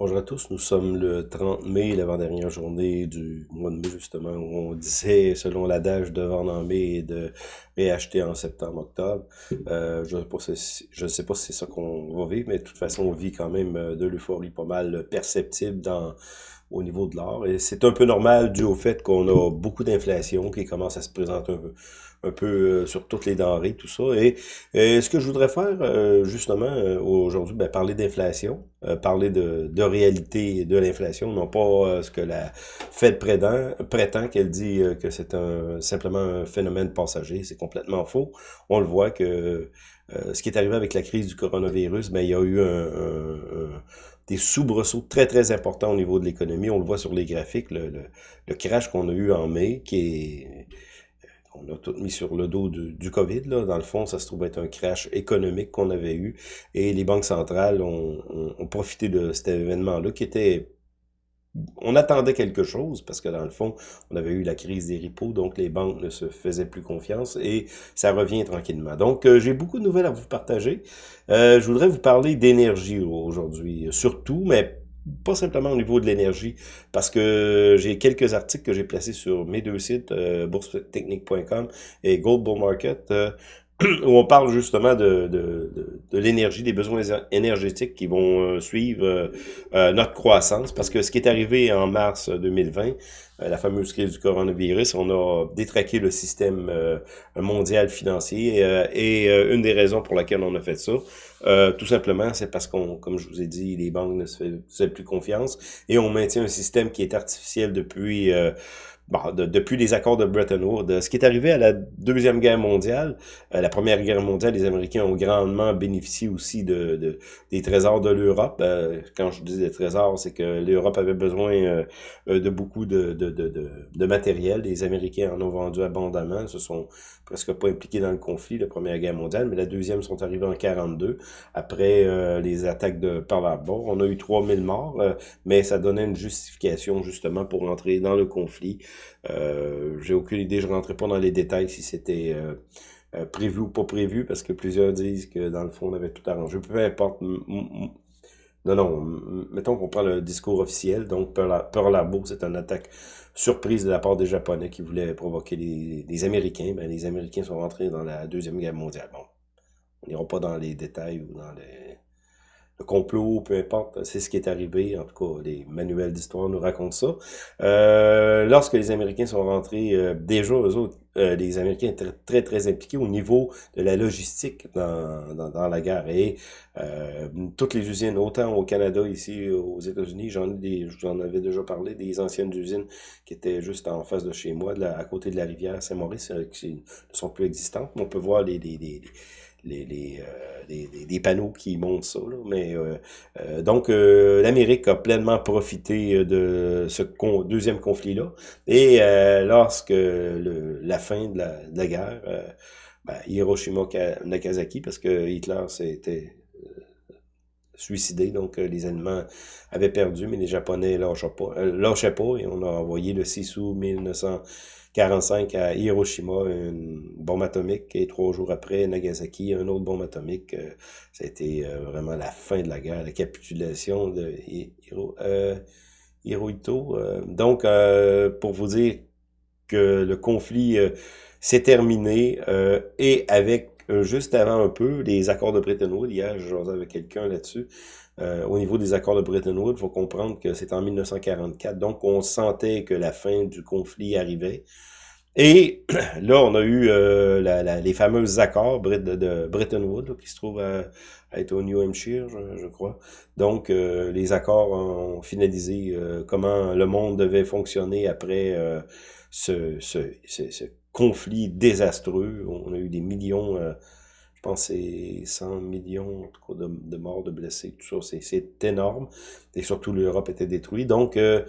Bonjour à tous, nous sommes le 30 mai, l'avant-dernière journée du mois de mai justement, où on disait, selon l'adage, de vendre en mai et de réacheter en septembre-octobre. Euh, je ne sais pas si c'est ça qu'on va vivre, mais de toute façon, on vit quand même euh, de l'euphorie pas mal perceptible dans au niveau de l'or. Et c'est un peu normal dû au fait qu'on a beaucoup d'inflation qui commence à se présenter un peu, un peu euh, sur toutes les denrées, tout ça. Et, ce que je voudrais faire euh, justement euh, aujourd'hui, ben, parler d'inflation, parler de, de réalité de l'inflation, non pas ce que la Fed prétend, prétend qu'elle dit que c'est un simplement un phénomène passager. C'est complètement faux. On le voit que ce qui est arrivé avec la crise du coronavirus, ben, il y a eu un des soubresauts très, très importants au niveau de l'économie. On le voit sur les graphiques, le, le, crash qu'on a eu en mai, qui est qu'on a tout mis sur le dos du, du, COVID. Là. Dans le fond, ça se trouve être un crash économique qu'on avait eu. Et les banques centrales ont, ont, ont profité de cet événement-là qui était on attendait quelque chose parce que dans le fond, on avait eu la crise des repos, donc les banques ne se faisaient plus confiance et ça revient tranquillement. Donc, euh, j'ai beaucoup de nouvelles à vous partager. Euh, je voudrais vous parler d'énergie aujourd'hui, surtout, mais pas simplement au niveau de l'énergie, parce que j'ai quelques articles que j'ai placés sur mes deux sites, euh, boursetechnique.com et Gold Bull Market, euh, où on parle justement de, de, de, l'énergie, des besoins énergétiques qui vont euh, suivre euh, euh, notre croissance. Parce que ce qui est arrivé en mars 2020, la fameuse crise du coronavirus, on a détraqué le système mondial financier. et une des raisons pour laquelle on a fait ça, tout simplement, c'est parce qu'on, comme je vous ai dit, les banques ne se font plus confiance. Et on maintient un système qui est artificiel depuis bon, depuis les accords de Bretton Woods. Ce qui est arrivé à la Deuxième Guerre mondiale, euh, la Première Guerre mondiale, les Américains ont grandement bénéficié aussi de, de des trésors de l'Europe. Euh, quand je dis des trésors, c'est que l'Europe avait besoin euh, de beaucoup de, de, de, de, matériel. Les Américains en ont vendu abondamment, se sont presque pas impliqués dans le conflit, la Première Guerre mondiale, mais la Deuxième sont arrivés en 42, après les attaques de Pearl Harbor. On a eu 3000 morts, mais ça donnait une justification justement pour entrer dans le conflit. Euh, J'ai aucune idée, je ne rentrais pas dans les détails si c'était euh, euh, prévu ou pas prévu, parce que plusieurs disent que dans le fond, on avait tout arrangé. Peu importe. Non, non, mettons qu'on prend le discours officiel, donc Pearl Harbor, c'est une attaque surprise de la part des Japonais qui voulaient provoquer les, les Américains. Ben, les Américains sont rentrés dans la Deuxième Guerre mondiale. Bon, on n'ira pas dans les détails ou dans les le complot, peu importe, c'est ce qui est arrivé, en tout cas, les manuels d'histoire nous racontent ça. Euh, lorsque les Américains sont rentrés, euh, déjà, eux autres, euh, les Américains étaient très, très, impliqués au niveau de la logistique dans, dans, la guerre. Et toutes les usines, autant au Canada, ici, aux États-Unis, j'en j'en avais déjà parlé, des anciennes usines qui étaient juste en face de chez moi, à côté de la rivière Saint-Maurice, qui ne sont plus existantes. On peut voir les, les, les les, les, euh, panneaux qui montrent ça. Là. Mais euh, euh, donc l'Amérique a pleinement profité de ce deuxième conflit-là. Et lorsque la fin de la, de la guerre, ben, Hiroshima Nagasaki, parce que Hitler s'était suicidé, donc les Allemands avaient perdu, mais les Japonais lâchaient pas, lâchaient pas et on a envoyé le 6 août 1900 45 à Hiroshima, une bombe atomique, et trois jours après, Nagasaki, un autre bombe atomique. Euh, ça a été euh, vraiment la fin de la guerre, la capitulation de euh, Hirohito. Donc, pour vous dire que le conflit s'est terminé, et avec juste avant un peu, les accords de Bretton Woods, hier, je avec quelqu'un là-dessus, euh, au niveau des accords de Bretton Woods, il faut comprendre que c'est en 1944, donc on sentait que la fin du conflit arrivait. Et là, on a eu euh, la, les fameux accords de, Bretton Woods, qui se trouvent à, être au New Hampshire, je, crois. Donc, euh, les accords ont finalisé comment le monde devait fonctionner après ce, ce, ce, conflit désastreux. On a eu des millions je pense c'est 100 millions de, de, morts, de blessés, tout ça, c'est énorme. Et surtout, l'Europe était détruite. Donc, euh,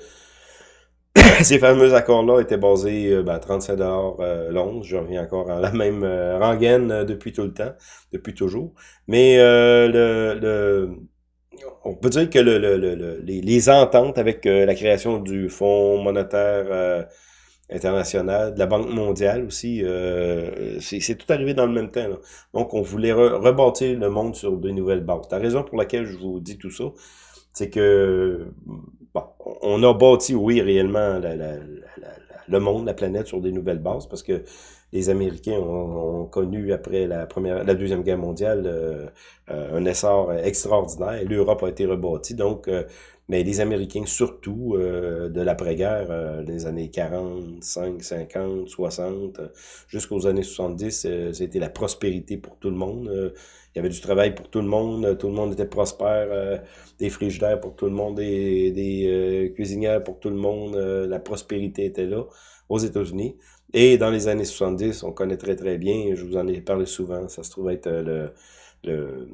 ces fameux accords-là étaient basés à ben, 35 dollars euh, Je reviens encore à la même euh, rengaine euh, depuis tout le temps, depuis toujours. Mais le, on peut dire que le, le les, les, ententes avec la création du Fonds monétaire internationale, de la Banque mondiale aussi. Euh, c'est tout arrivé dans le même temps. Donc, on voulait rebâtir le monde sur de nouvelles bases. La raison pour laquelle je vous dis tout ça, c'est que bon, on a bâti, oui, réellement le monde, la planète sur des nouvelles bases, parce que les Américains ont, connu après la première, la deuxième guerre mondiale euh, euh, un essor extraordinaire. L'Europe a été rebâtie, donc euh, mais les Américains surtout de l'après-guerre, les années 45, 50, 60, jusqu'aux années 70, c'était la prospérité pour tout le monde. il y avait du travail pour tout le monde, tout le monde était prospère, des frigidaires pour tout le monde, des, des cuisinières pour tout le monde, la prospérité était là aux États-Unis. Et dans les années 70, on connaît très très bien, je vous en ai parlé souvent, ça se trouve être euh, le,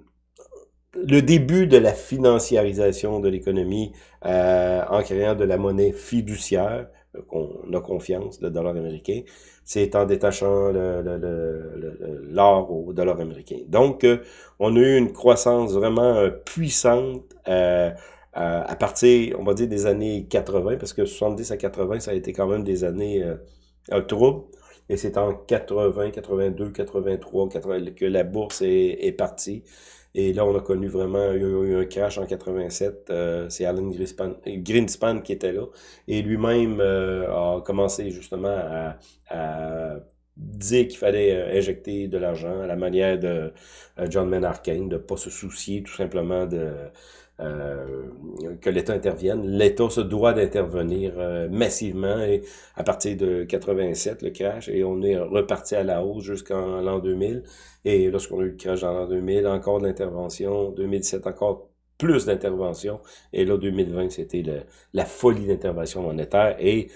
le, début de la financiarisation de l'économie euh, en créant de la monnaie fiduciaire, euh, qu'on a confiance, le dollar américain, c'est en détachant l'or au dollar américain. Donc, on a eu une croissance vraiment puissante à partir, on va dire, des années 80, parce que 70 à 80, ça a été quand même des années Et c'est en 80, 82, 83 que la bourse est, est, partie. Et là, on a connu vraiment eu, un crash en 87. Euh, c'est Alan Greenspan, qui était là. Et lui-même euh, a commencé justement à, à dire qu'il fallait euh, injecter de l'argent à la manière de John Maynard Keynes, de pas se soucier tout simplement de euh, que l'État intervienne. L'État se doit d'intervenir euh, massivement et à partir de 87, le crash, et on est reparti à la hausse jusqu'en l'an 2000. Et lorsqu'on a eu le crash dans l'an 2000, encore de l'intervention. 2007, encore plus d'intervention. Et là, 2020, c'était la folie d'intervention monétaire. Et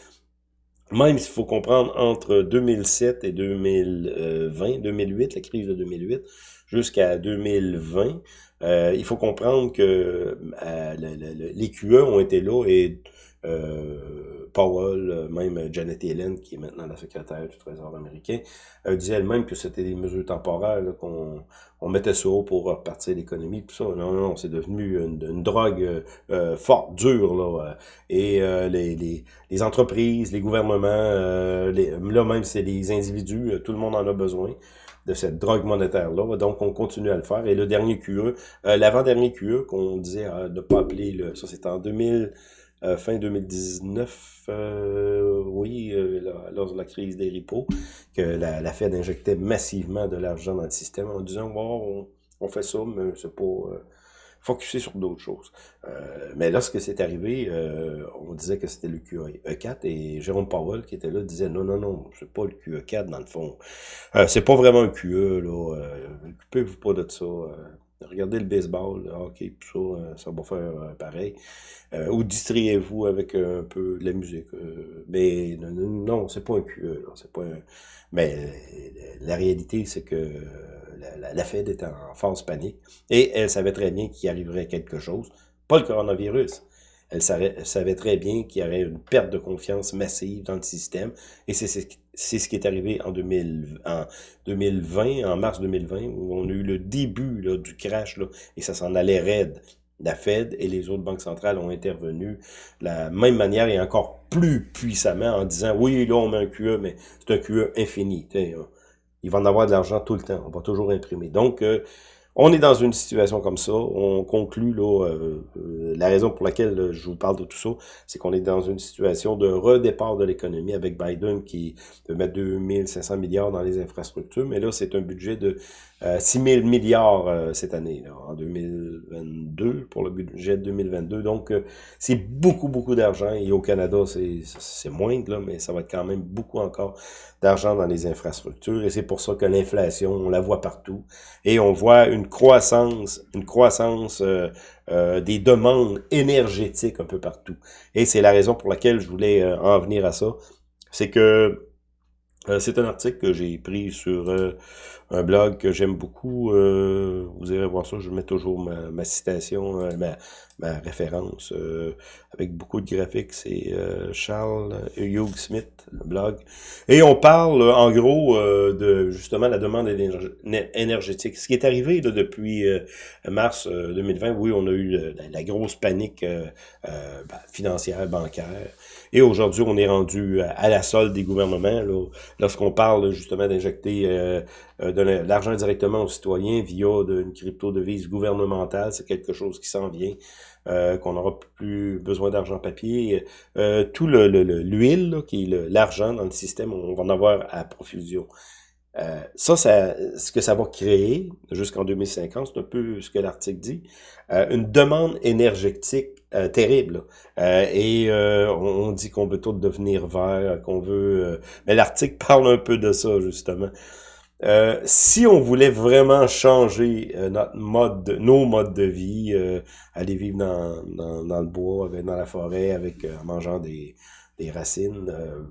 même s'il faut comprendre, entre 2007 et 2020, 2008, la crise de 2008, jusqu'à 2020, euh, il faut comprendre que euh, les QE ont été là et euh, Powell, même Janet Yellen, qui est maintenant la secrétaire du Trésor américain, euh, disait elle-même que c'était des mesures temporaires, qu'on on mettait ça haut pour repartir l'économie, tout ça. Non, non, c'est devenu une, drogue euh, forte, dure, là. Et les, les, les, entreprises, les gouvernements, les, là même c'est les individus, tout le monde en a besoin de cette drogue monétaire-là. Donc, on continue à le faire. Et le dernier QE, euh, l'avant-dernier QE qu'on disait euh, de ne pas appeler, le, ça c'était en 2000, euh, fin 2019, euh, oui, lors de la crise des repos, que la, la Fed injectait massivement de l'argent dans le système en disant, bon, on, on fait ça, mais c'est pas focuser sur d'autres choses. Euh, mais lorsque c'est arrivé, euh, on disait que c'était le QE4 et Jérôme Powell qui était là disait non, non, non, c'est pas le QE4 dans le fond. Euh, c'est pas vraiment un QE, là. Euh, occupez-vous pas de ça. Euh, regardez le baseball, le hockey, ça, ça va faire pareil. ou distriez-vous avec un peu de la musique. mais non, non c'est pas un QE. C'est pas un... Mais la réalité, c'est que la, Fed était en phase panique et elle savait très bien qu'il arriverait quelque chose, pas le coronavirus. Elle savait, très bien qu'il y aurait une perte de confiance massive dans le système et c'est ce qui est arrivé en, 2000, en 2020, en mars 2020, où on a eu le début là, du crash là, et ça s'en allait raide. La Fed et les autres banques centrales ont intervenu de la même manière et encore plus puissamment en disant oui, là on met un QE, mais c'est un QE infini il va en avoir de l'argent tout le temps. On va toujours imprimer. Donc, euh, on est dans une situation comme ça. On conclut là, euh, euh, la raison pour laquelle je vous parle de tout ça, c'est qu'on est dans une situation de redépart de l'économie avec Biden qui veut mettre 2500 milliards dans les infrastructures, mais là, c'est un budget de 6 000 milliards cette année, là, en 2022, pour le budget de 2022. Donc, c'est beaucoup, beaucoup d'argent. Et au Canada, c'est moindre, là, mais ça va être quand même beaucoup encore d'argent dans les infrastructures. Et c'est pour ça que l'inflation, on la voit partout. Et on voit une croissance, une croissance euh, euh, des demandes énergétiques un peu partout. Et c'est la raison pour laquelle je voulais euh, en venir à ça. C'est que c'est un article que j'ai pris sur un blog que j'aime beaucoup. vous irez voir ça, je mets toujours ma, ma citation, ma, ma référence euh, avec beaucoup de graphiques, c'est euh, Charles Hugh Smith, le blog. Et on parle en gros euh, de justement la demande énergétique. Ce qui est arrivé là, depuis mars 2020, oui, on a eu la, grosse panique ben, financière, bancaire. Et aujourd'hui, on est rendu à, la solde des gouvernements. Lorsqu'on parle justement d'injecter l'argent directement aux citoyens via une crypto-devise gouvernementale, c'est quelque chose qui s'en vient, euh, qu'on n'aura plus besoin d'argent papier. Euh, tout l'huile, le, qui est l'argent dans le système, on va en avoir à profusion. Euh, ça, ce que ça va créer jusqu'en 2050, c'est un peu ce que l'article dit, une demande énergétique terrible. et on, dit qu'on veut tout devenir vert, qu'on veut... mais l'article parle un peu de ça, justement. Si on voulait vraiment changer notre mode, nos modes de vie, aller vivre dans, dans, dans, le bois, dans la forêt, avec en mangeant des, des racines, euh,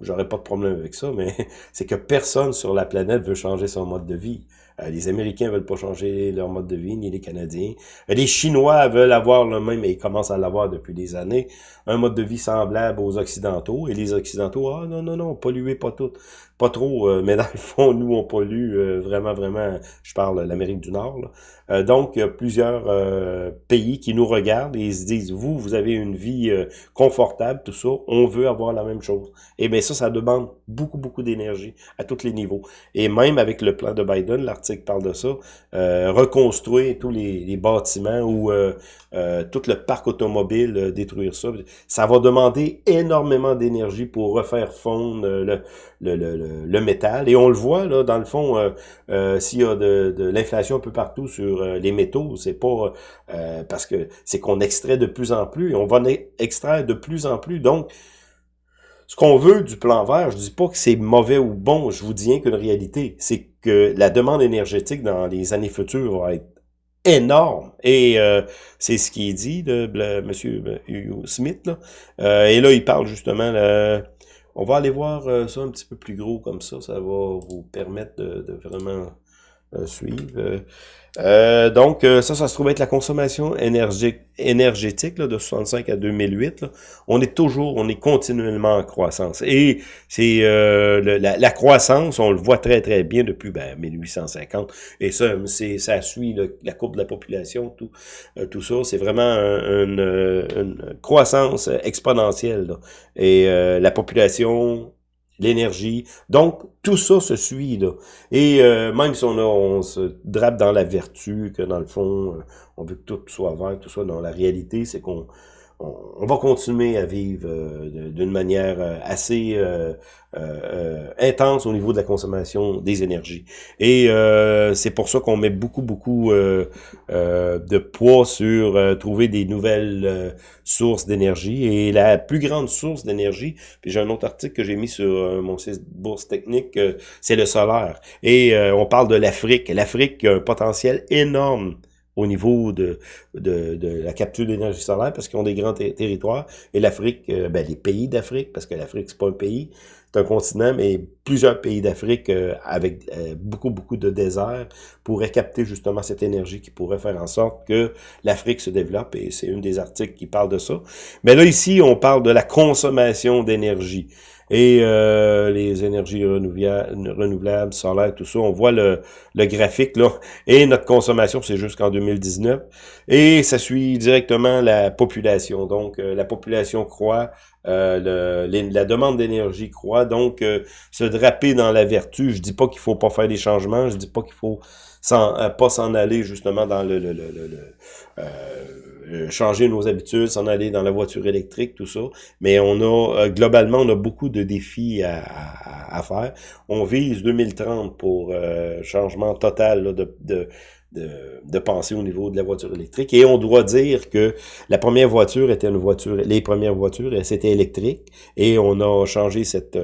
j'aurais pas de problème avec ça, mais c'est que personne sur la planète veut changer son mode de vie. Euh, les Américains veulent pas changer leur mode de vie, ni les Canadiens. Euh, les Chinois veulent avoir le même, et ils commencent à l'avoir depuis des années, un mode de vie semblable aux Occidentaux. Et les Occidentaux, ah non, non, non, polluez pas tout. Pas trop, mais dans le fond, nous, on pollue vraiment, vraiment, je parle l'Amérique du Nord. Là. Euh, donc, il y a plusieurs euh, pays qui nous regardent et ils se disent, vous, vous avez une vie euh, confortable, tout ça, on veut avoir la même chose. Et bien ça, ça demande beaucoup, beaucoup d'énergie à tous les niveaux. Et même avec le plan de Biden, l'article parle de ça, reconstruire tous les, bâtiments ou tout le parc automobile, détruire ça, ça va demander énormément d'énergie pour refaire fondre le, le, le, le, métal. Et on le voit, là, dans le fond, s'il y a de, de l'inflation un peu partout sur euh, les métaux, c'est pas euh, parce que c'est qu'on extrait de plus en plus, et on va extraire de plus en plus. Donc, ce qu'on veut du plan vert, je dis pas que c'est mauvais ou bon, je vous dis rien qu'une réalité, c'est que la demande énergétique dans les années futures va être énorme. Et euh, c'est ce qui est dit de M. Hugo Smith. Là. et là, il parle justement... on va aller voir ça un petit peu plus gros comme ça. Ça va vous permettre de vraiment suivre. Euh, donc, euh, ça, ça se trouve être la consommation énergique, énergétique là, de 65 à 2008. Là. On est toujours, on est continuellement en croissance. Et c'est euh, la, croissance, on le voit très, très bien depuis ben, 1850. Et ça, c'est ça suit la courbe de la population, tout, tout ça. C'est vraiment une, une, croissance exponentielle. Et la population l'énergie. Donc, tout ça se suit, là. Et euh, même si on, a, se drape dans la vertu, que dans le fond, euh, on veut que tout soit vert, tout ça, dans la réalité, c'est qu'on on, va continuer à vivre euh, d'une manière euh, assez euh, intense au niveau de la consommation des énergies. Et c'est pour ça qu'on met beaucoup, beaucoup de poids sur trouver des nouvelles sources d'énergie. Et la plus grande source d'énergie, puis j'ai un autre article que j'ai mis sur mon site Bourse Technique, c'est le solaire. Et on parle de l'Afrique. L'Afrique a un potentiel énorme au niveau de, de, la capture d'énergie solaire parce qu'ils ont des grands territoires. Et l'Afrique, euh, ben, les pays d'Afrique, parce que l'Afrique, c'est pas un pays, c'est un continent, mais plusieurs pays d'Afrique euh, avec euh, beaucoup, beaucoup de déserts pourraient capter justement cette énergie qui pourrait faire en sorte que l'Afrique se développe. Et c'est une des articles qui parle de ça. Mais là, ici, on parle de la consommation d'énergie et euh, les énergies renouvelables, solaires, tout ça. On voit le, le graphique là. Et notre consommation, c'est jusqu'en 2019. Et ça suit directement la population. Donc, euh, la population croît, euh, le, la demande d'énergie croît. Donc, se draper dans la vertu, je dis pas qu'il faut pas faire des changements, je dis pas qu'il faut sans, pas s'en aller justement dans le, le, le, le euh, changer nos habitudes, s'en aller dans la voiture électrique, tout ça. Mais on a, euh, globalement, on a beaucoup de défis à, à, faire. On vise 2030 pour euh, changement total de, de, de, pensée au niveau de la voiture électrique. Et on doit dire que la première voiture était une voiture, les premières voitures, c'était électrique. Et on a changé cette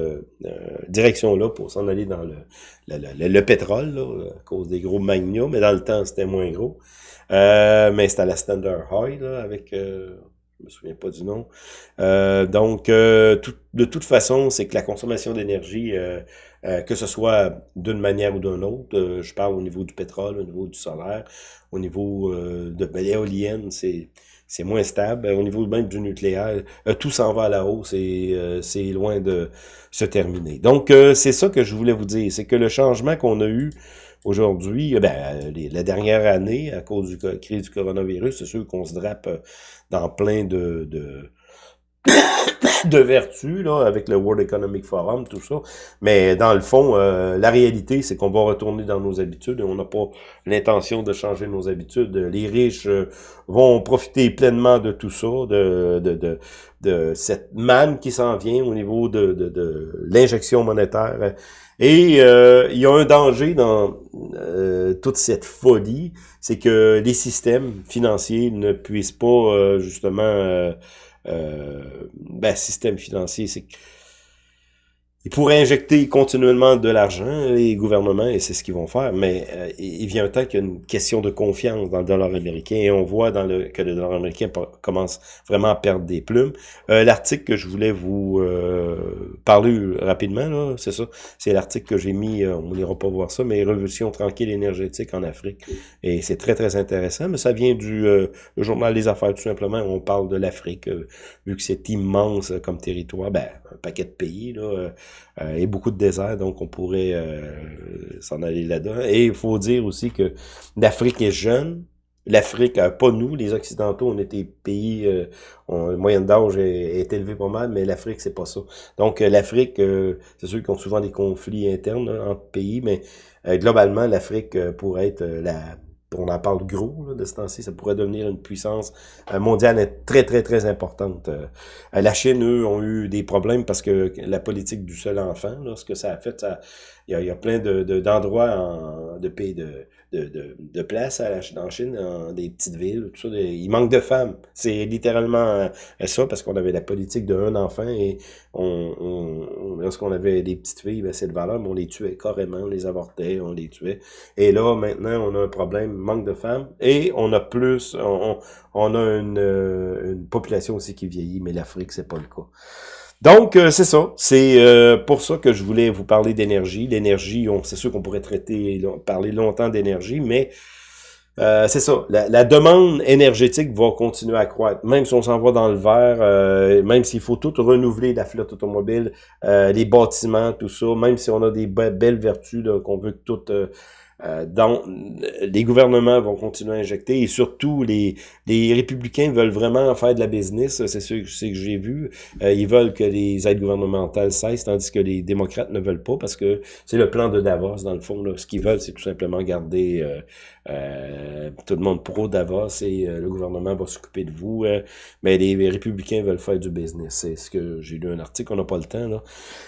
direction-là pour s'en aller dans le, le, le, pétrole, à cause des gros magnums. Mais dans le temps, c'était moins gros. Euh, mais c'est à la Standard High, avec... Euh, je me souviens pas du nom. Euh, donc, euh, de toute façon, c'est que la consommation d'énergie, que ce soit d'une manière ou d'une autre, je parle au niveau du pétrole, au niveau du solaire, au niveau de ben, l'éolienne, c'est c'est moins stable. Au niveau même du nucléaire, tout s'en va à la hausse et c'est loin de se terminer. Donc, c'est ça que je voulais vous dire, c'est que le changement qu'on a eu Aujourd'hui, ben, la dernière année, à cause du crise du coronavirus, c'est sûr qu'on se drape euh, dans plein de, de vertu, là, avec le World Economic Forum, tout ça. Mais dans le fond, euh, la réalité, c'est qu'on va retourner dans nos habitudes et on n'a pas l'intention de changer nos habitudes. Les riches euh, vont profiter pleinement de tout ça, de, de, de, de cette manne qui s'en vient au niveau de, de, de l'injection monétaire. Et euh, il y a un danger dans toute cette folie, c'est que les systèmes financiers ne puissent pas justement euh, ben, système financier, c'est ils pourraient injecter continuellement de l'argent, les gouvernements, et c'est ce qu'ils vont faire, mais euh, il vient un temps qu'il y a une question de confiance dans le dollar américain, et on voit dans le, que le dollar américain commence vraiment à perdre des plumes. Euh, l'article que je voulais vous euh, parler rapidement, c'est ça, c'est l'article que j'ai mis, on n'ira pas voir ça, mais Révolution tranquille énergétique en Afrique, et c'est très très intéressant, mais ça vient du journal des affaires tout simplement, on parle de l'Afrique, vu que c'est immense comme territoire, ben, un paquet de pays, là, euh, et beaucoup de déserts, donc on pourrait euh, s'en aller là-dedans. Et il faut dire aussi que l'Afrique est jeune, L'Afrique, euh, pas nous, les Occidentaux, on était pays, euh, on, moyenne d'âge est, est élevé pas mal, mais l'Afrique, c'est pas ça. Donc, l'Afrique, c'est sûr qu'ils ont souvent des conflits internes entre pays, mais globalement, l'Afrique pourrait être la on en parle gros de ce temps-ci, ça pourrait devenir une puissance euh, mondiale très, très, très importante. Euh, la Chine, eux, ont eu des problèmes parce que la politique du seul enfant, là, ce que ça a fait, il y a, plein d'endroits de, de pays de, de, de, de place à la, en Chine, dans des petites villes, tout ça. il manque de femmes. C'est littéralement euh, ça, parce qu'on avait la politique d'un enfant et on, on lorsqu'on avait des petites filles, ben, c'est le valeur, mais on les tuait carrément, on les avortait, on les tuait. Et là, maintenant, on a un problème, manque de femmes, et on a plus, on, on a une, euh, une population aussi qui vieillit, mais l'Afrique, c'est pas le cas. Donc, euh, c'est ça. C'est euh, pour ça que je voulais vous parler d'énergie. L'énergie, c'est sûr qu'on pourrait traiter, parler longtemps d'énergie, mais euh, c'est ça. La, demande énergétique va continuer à croître. Même si on s'en va dans le vert, même s'il faut tout renouveler la flotte automobile, les bâtiments, tout ça, même si on a des belles vertus qu'on veut que tout euh, donc, les gouvernements vont continuer à injecter et surtout les, les républicains veulent vraiment faire de la business, c'est ce que j'ai vu. Euh, ils veulent que les aides gouvernementales cessent, tandis que les démocrates ne veulent pas parce que c'est le plan de Davos dans le fond. Là. Ce qu'ils veulent, c'est tout simplement garder euh, euh, tout le monde pro Davos et le gouvernement va s'occuper de vous. mais les, républicains veulent faire du business. C'est ce que j'ai lu un article, on n'a pas le temps. Là.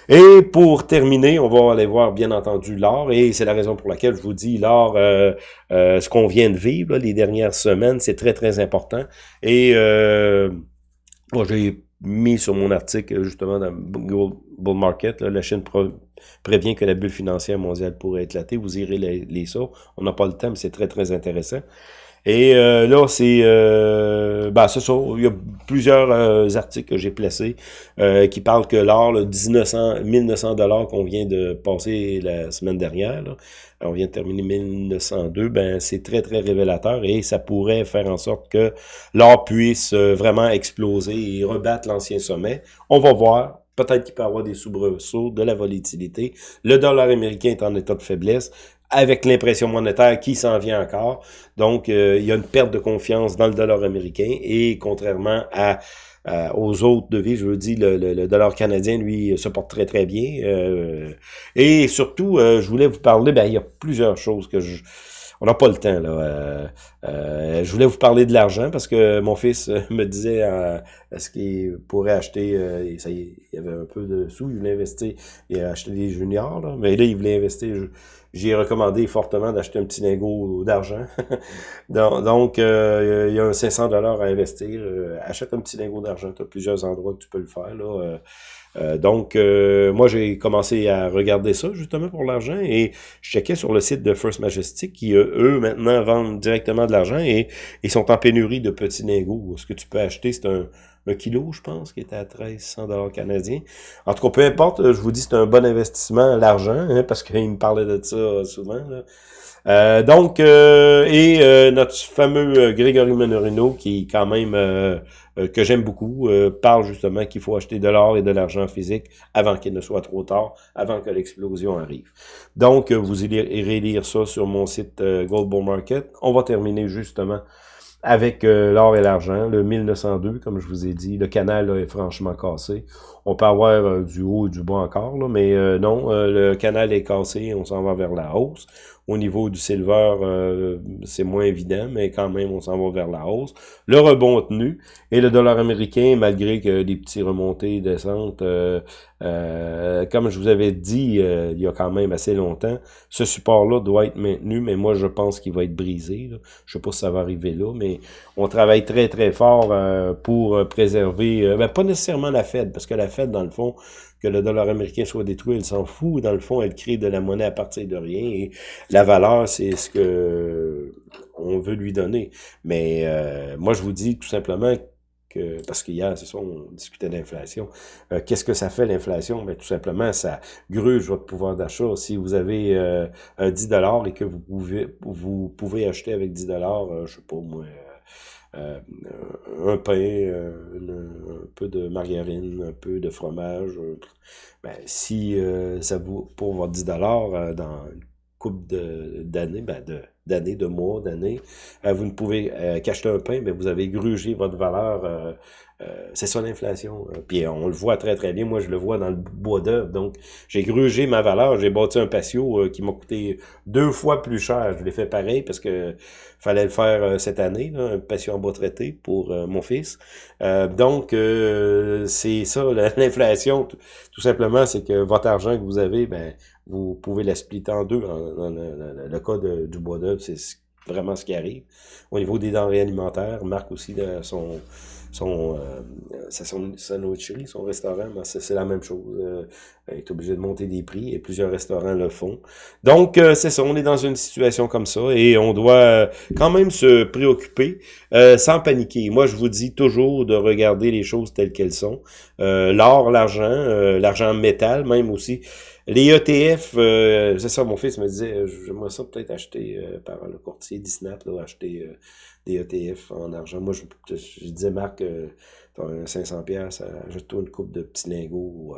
Et pour terminer, on va aller voir bien entendu l'or et c'est la raison pour laquelle je vous dit, euh, euh, ce qu'on vient de vivre les dernières semaines, c'est très, très important. Et euh, j'ai mis sur mon article, justement, dans Bull Market, la Chine prévient que la bulle financière mondiale pourrait éclater. Vous irez les, les ça. On n'a pas le temps, mais c'est très, très intéressant. Et euh, là, c'est euh, ben, ça. Il y a plusieurs euh, articles que j'ai placés euh, qui parlent que l'or, 1900, 1900 dollars qu'on vient de passer la semaine dernière, on vient de terminer 1902, ben c'est très, très révélateur et ça pourrait faire en sorte que l'or puisse vraiment exploser et rebattre l'ancien sommet. On va voir. Peut-être qu'il peut y avoir des soubresauts, de la volatilité. Le dollar américain est en état de faiblesse avec l'impression monétaire qui s'en vient encore. Donc, euh, il y a une perte de confiance dans le dollar américain et contrairement à, aux autres devises, je veux dire, le, le, dollar canadien, lui, se porte très, très bien. Euh, et surtout, euh, je voulais vous parler, ben, il y a plusieurs choses que je on n'a pas le temps. là. Euh, euh, je voulais vous parler de l'argent parce que mon fils euh, me disait est-ce qu'il pourrait acheter, ça y il avait un peu de sous, il voulait investir, il a acheté des juniors, là, mais là, il voulait investir. J'ai recommandé fortement d'acheter un petit lingot d'argent. donc, il y a un 500 dollars à investir. achète un petit lingot d'argent. Tu as plusieurs endroits que tu peux le faire. Là. Euh, donc, euh, moi, j'ai commencé à regarder ça, justement, pour l'argent, et je checkais sur le site de First Majestic, qui, euh, eux, maintenant, vendent directement de l'argent, et ils sont en pénurie de petits lingots. Ce que tu peux acheter, c'est un, kilo, je pense, qui est à 1300 dollars canadiens. En tout cas, peu importe, je vous dis, c'est un bon investissement, l'argent, hein, parce qu'il me parlait de ça souvent, donc, et notre fameux Grégory Menorino, qui quand même euh, que j'aime beaucoup, euh, parle justement qu'il faut acheter de l'or et de l'argent physique avant qu'il ne soit trop tard, avant que l'explosion arrive. Donc, euh, vous irez lire ça sur mon site Gold Bull Market. On va terminer justement avec euh, l'or et l'argent, le 1902, comme je vous ai dit, le canal est franchement cassé. On peut avoir euh, du haut et du bas encore, mais euh, non, le canal est cassé, on s'en va vers la hausse. Au niveau du silver, euh, c'est moins évident, mais quand même, on s'en va vers la hausse. Le rebond tenu et le dollar américain, malgré que des petits remontées descentes, euh, euh, comme je vous avais dit il y a quand même assez longtemps, ce support-là doit être maintenu, mais moi, je pense qu'il va être brisé. Je sais pas si ça va arriver là, mais on travaille très, très fort pour préserver, ben, pas nécessairement la Fed, parce que la Fed, dans le fond, que le dollar américain soit détruit, elle s'en fout. Dans le fond, elle crée de la monnaie à partir de rien. Et la valeur, c'est ce que on veut lui donner. Mais euh, moi, je vous dis tout simplement que, parce qu'hier, c'est ça, on discutait d'inflation. Euh, qu'est-ce que ça fait l'inflation? Ben, tout simplement, ça gruge votre pouvoir d'achat. Si vous avez euh, 10 dollars et que vous pouvez vous pouvez acheter avec 10 dollars, euh, je sais pas moi, euh, un pain, euh, un peu de margarine, un peu de fromage. Euh, ben, si ça vaut pour votre 10 dollars dans une coupe d'années, ben de d'années, de mois, d'années, vous ne pouvez qu'acheter un pain, mais vous avez grugé votre valeur euh, c'est ça l'inflation. Hein. Puis on le voit très très bien. Moi, je le vois dans le bois d'œuvre. Donc, j'ai grugé ma valeur. J'ai bâti un patio euh, qui m'a coûté deux fois plus cher. Je l'ai fait pareil parce que fallait le faire euh, cette année, un patio en bois traité pour mon fils. donc, c'est ça, l'inflation, tout, simplement, c'est que votre argent que vous avez, ben, vous pouvez la splitter en deux. Dans, le, cas du bois d'œuvre, c'est vraiment ce qui arrive. Au niveau des denrées alimentaires, Marc aussi, de son son, euh, son, son restaurant, ben, c'est la même chose. Euh, est obligé de monter des prix et plusieurs restaurants le font. Donc, euh, c'est ça, on est dans une situation comme ça et on doit euh, quand même se préoccuper sans paniquer. Moi, je vous dis toujours de regarder les choses telles qu'elles sont. L'or, l'argent, l'argent métal même aussi. Les ETF, c'est ça, mon fils me disait, j'aimerais ça peut-être acheter par le courtier Disney, là, acheter des ETF en argent. Moi, je, je disais, Marc, euh, tu as 500 pièces ajoute-toi une coupe de petits lingots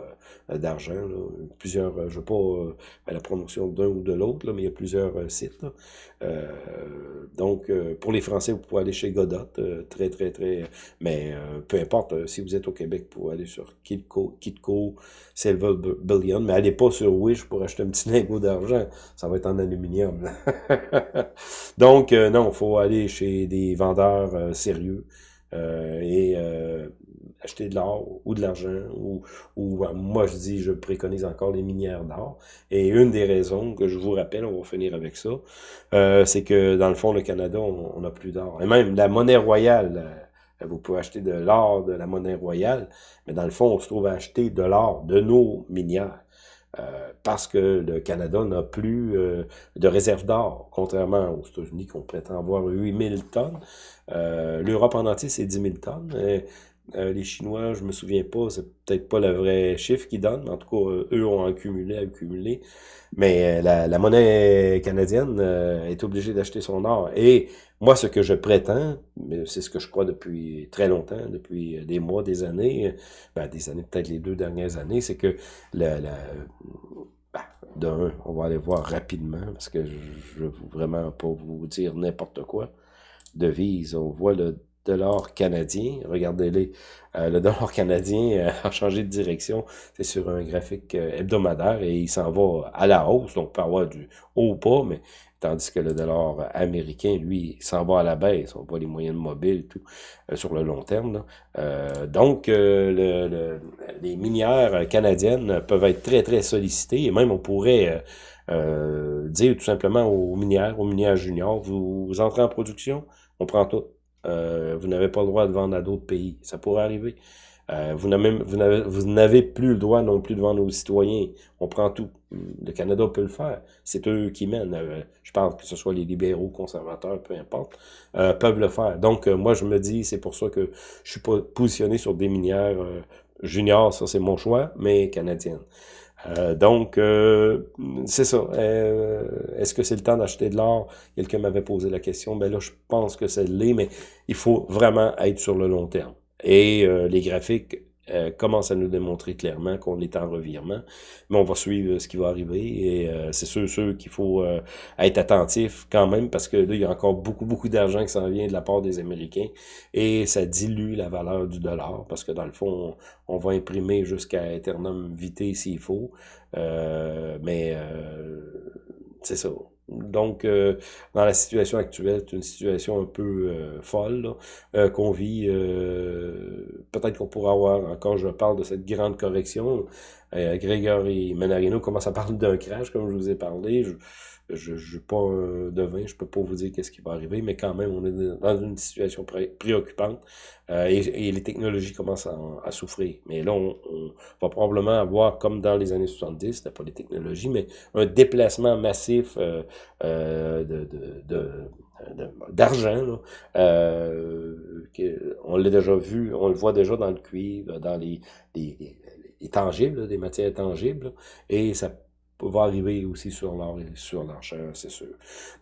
euh, d'argent. Plusieurs, euh, je ne veux pas euh, la promotion d'un ou de l'autre, mais il y a plusieurs sites. donc, pour les Français, vous pouvez aller chez Godot, très, très, très... Mais peu importe, si vous êtes au Québec, vous pouvez aller sur Kitco, Kitco Silver Billion, mais allez pas sur Wish pour acheter un petit lingot d'argent. Ça va être en aluminium. donc, non, il faut aller chez des vendeurs sérieux. Euh, et euh, acheter de l'or ou de l'argent, ou, ou euh, moi je dis, je préconise encore les minières d'or. Et une des raisons que je vous rappelle, on va finir avec ça, c'est que dans le fond, le Canada, on n'a plus d'or. Et même la monnaie royale, vous pouvez acheter de l'or de la monnaie royale, mais dans le fond, on se trouve à acheter de l'or de nos minières. Euh, parce que le Canada n'a plus euh, de réserve d'or, contrairement aux États-Unis qui ont prétend avoir 8000 tonnes. Euh, L'Europe en entier, c'est 10 000 tonnes. Les Chinois, je me souviens pas, c'est peut-être pas le vrai chiffre qu'ils donnent, en tout cas, eux ont accumulé, accumulé. Mais la, la monnaie canadienne est obligée d'acheter son or. Et moi, ce que je prétends, c'est ce que je crois depuis très longtemps, depuis des mois, des années, ben, des années, peut-être les deux dernières années, c'est que la, la ben, d'un, on va aller voir rapidement, parce que je veux vraiment pas vous dire n'importe quoi. Devise, on voit le dollar canadien. Regardez-les. Euh, le dollar canadien euh, a changé de direction. C'est sur un graphique euh, hebdomadaire et il s'en va à la hausse. Donc, on peut avoir du haut ou pas, mais tandis que le dollar américain, lui, s'en va à la baisse. On voit les moyennes mobiles tout sur le long terme. Donc, le, les minières canadiennes peuvent être très, très sollicitées et même on pourrait dire tout simplement aux minières, aux minières juniors, vous entrez en production, on prend tout. Vous n'avez pas le droit de vendre à d'autres pays. Ça pourrait arriver. Euh, vous n'avez plus le droit non plus de vendre aux citoyens. On prend tout. Le Canada peut le faire. C'est eux qui mènent. Euh, je parle que ce soit les libéraux, conservateurs, peu importe, euh, peuvent le faire. Donc, moi, je me dis, c'est pour ça que je suis pas positionné sur des minières juniors, ça c'est mon choix, mais canadiennes. Donc, c'est ça. Est-ce que c'est le temps d'acheter de l'or? Quelqu'un m'avait posé la question. Ben là, je pense que c'est l'est, mais il faut vraiment être sur le long terme. Et euh, les graphiques euh, commence à nous démontrer clairement qu'on est en revirement. Mais on va suivre ce qui va arriver et euh, c'est sûr, sûr qu'il faut euh, être attentif quand même parce que là, il y a encore beaucoup, beaucoup d'argent qui s'en vient de la part des Américains et ça dilue la valeur du dollar parce que dans le fond, on, va imprimer jusqu'à Eternum vitae s'il faut. mais c'est ça. Donc, euh, dans la situation actuelle, c'est une situation un peu euh, folle euh, qu'on vit. Peut-être qu'on pourra avoir, encore je parle de cette grande correction, Grégory Menarino commence à parler d'un crash, comme je vous ai parlé. Je ne suis pas un devin, je peux pas vous dire qu'est-ce qui va arriver, mais quand même, on est dans une situation préoccupante euh, et, les technologies commencent à, souffrir. Mais là, on, va probablement avoir, comme dans les années 70, c'était pas les technologies, mais un déplacement massif euh, euh, de, de, d'argent. Euh, on l'a déjà vu, on le voit déjà dans le cuivre, dans les, les, les tangibles, des matières tangibles, et ça va arriver aussi sur l'or et sur l'enchère, c'est sûr.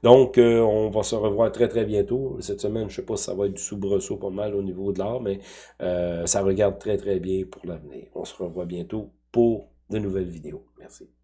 Donc, euh, on va se revoir très, très bientôt. Cette semaine, je sais pas si ça va être du soubresaut pas mal au niveau de l'or, mais euh, ça regarde très, très bien pour l'avenir. On se revoit bientôt pour de nouvelles vidéos. Merci.